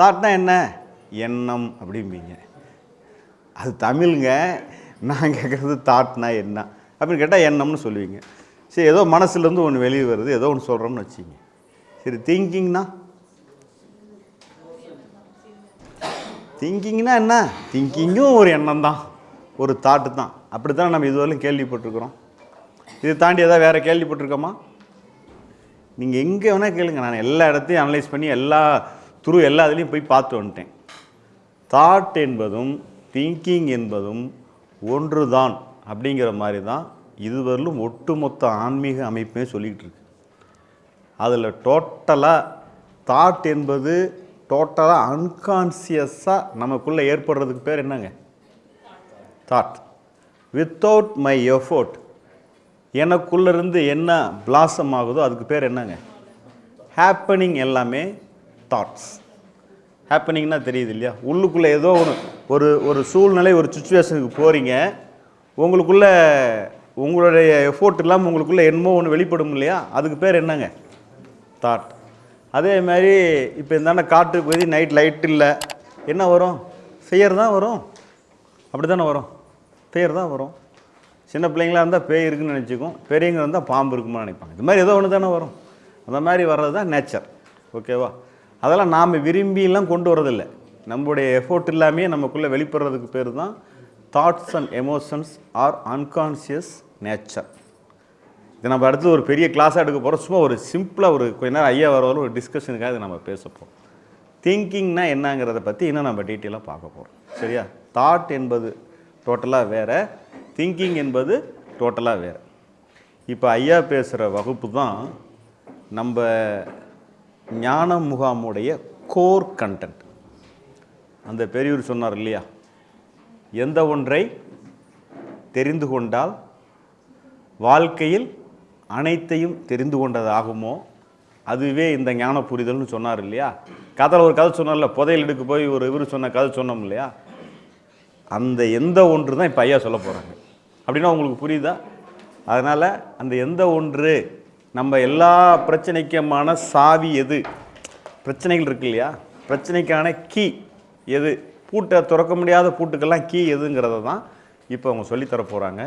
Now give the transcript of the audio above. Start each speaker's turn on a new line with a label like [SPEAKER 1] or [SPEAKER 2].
[SPEAKER 1] தாட்னா என்ன? எண்ணம் அப்படிம்பீங்க. அது தமிழுங்க நான் கேட்குறது தாட்னா என்ன? அப்படின்னு கேட்டால் எண்ணம்னு சொல்லுவீங்க. சரி ஏதோ மனசுலேருந்து ஒன்று வெளியே வருது ஏதோ ஒன்று சொல்கிறோம்னு வச்சுங்க சரி திங்கிங்னா? திங்கிங்னா என்ன? திங்கிங்கும் ஒரு எண்ணம் தான் ஒரு தாட்டு தான் அப்படி தான் நம்ம இதுவரையிலும் கேள்விப்பட்டிருக்கிறோம். இது தாண்டி எதாவது வேறு கேள்விப்பட்டிருக்கோமா? நீங்கள் எங்கே வேணால் கேளுங்க. நான் எல்லா இடத்தையும் அனலைஸ் பண்ணி எல்லா துரு எல்லா இதுலேயும் போய் பார்த்து வந்துட்டேன். தாட் என்பதும் திங்கிங் என்பதும் ஒன்று தான் அப்படிங்கிற மாதிரி தான் இதுவரையிலும் ஒட்டுமொத்த ஆன்மீக அமைப்பே சொல்லிக்கிட்டு இருக்கு. அதில் டோட்டலாக தாட் என்பது டோட்டலாக அன்கான்சியஸாக நமக்குள்ளே ஏற்படுறதுக்கு பேர் என்னங்க? தாட் வித்தவுட் மை எஃபோர்ட் எனக்குள்ளேருந்து என்ன பிளாசம் ஆகுதோ அதுக்கு பேர் என்னங்க? ஹேப்பனிங் எல்லாமே தாட்ஸ் ஹேப்பனிங்னா தெரியுது இல்லையா? உள்ளுக்குள்ளே ஏதோ ஒன்று ஒரு ஒரு சூழ்நிலை ஒரு சுச்சுவேஷனுக்கு போகிறீங்க உங்களுக்குள்ள உங்களுடைய எஃபோர்ட் இல்லாமல் உங்களுக்குள்ளே என்னமோ ஒன்று வெளிப்படும் இல்லையா? அதுக்கு பேர் என்னங்க? தாட் அதே மாதிரி இப்போ இந்தாண்ட காற்று போய் நைட் லைட் இல்லை. என்ன வரும்? ஃபியர் தான் வரும். அப்படி தானே வரும்? ஃபியர் தான் வரும். சின்ன பிள்ளைங்களா இருந்தால் பேய் இருக்குன்னு நினச்சிக்கும். பெரியவங்க இருந்தால் பாம்பு இருக்குமா நினைப்பாங்க. இது மாதிரி ஏதோ ஒன்று தானே வரும். அந்த மாதிரி வர்றது தான் நேச்சர் ஓகேவா அதெல்லாம் நாம் விரும்பிலாம் கொண்டு வரதில்லை. நம்முடைய எஃபோர்ட் இல்லாமே நமக்குள்ளே வெளிப்படுறதுக்கு பேர் தான் thoughts and emotions are unconscious nature இது நம்ம அடுத்து ஒரு பெரிய கிளாஸாக எடுக்க போகிறோம் சும்மா ஒரு சிம்பிளாக ஒரு கொஞ்ச நேரம் ஐயா வரவரும் ஒரு டிஸ்கஷனுக்காக இதை நம்ம பேசப்போம் திங்கிங்னா என்னங்கிறத பற்றி இன்னும் நம்ம டீட்டெயிலாக பார்க்க போகிறோம் சரியா? தாட் என்பது டோட்டலாக வேறு திங்கிங் என்பது டோட்டலாக வேறு. இப்போ ஐயா பேசுகிற வகுப்பு தான் நம்ம ஞான முகாமுடைய கோர் கண்டென்ட் அந்த பெரியூர் சொன்னார் இல்லையா? எந்த ஒன்றை தெரிந்து கொண்டால் வாழ்க்கையில் அனைத்தையும் தெரிந்து கொண்டதாகுமோ? அதுவே இந்த ஞான புரிதல்னு சொன்னார் இல்லையா? கதையில் ஒரு கதை சொன்னார்ல புதையல் எடுக்க போய் ஒரு இவர் சொன்ன கதை சொன்னோம் இல்லையா? அந்த எந்த ஒன்று தான் இப்போ ஐயா சொல்ல போகிறாங்க அப்படின்னா உங்களுக்கு புரியுதா? அதனால் அந்த எந்த ஒன்று நம்ம எல்லா பிரச்சனைக்குமான சாவி எது? பிரச்சனைகள் இருக்கு இல்லையா? பிரச்சனைக்கான கீ எது? பூட்டை திறக்க முடியாத பூட்டுக்கெல்லாம் கீ எதுங்கிறத தான் இப்போ அவங்க சொல்லித்தர போகிறாங்க